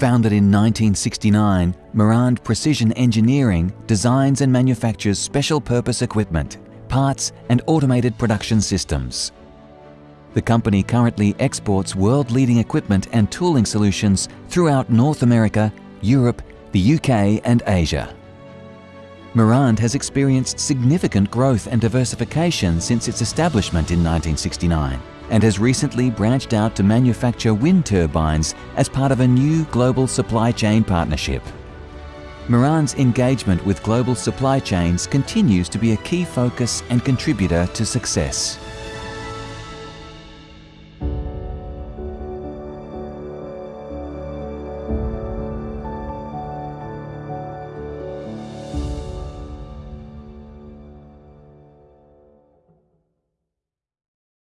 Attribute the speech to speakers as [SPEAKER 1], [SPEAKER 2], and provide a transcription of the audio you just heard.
[SPEAKER 1] Founded in 1969, Marand Precision Engineering designs and manufactures special purpose equipment, parts and automated production systems. The company currently exports world-leading equipment and tooling solutions throughout North America, Europe, the UK and Asia. Marand has experienced significant growth and diversification since its establishment in 1969 and has recently branched out to manufacture wind turbines as part of a new global supply chain partnership. Marand's engagement with global supply chains continues to be a key focus and contributor to success.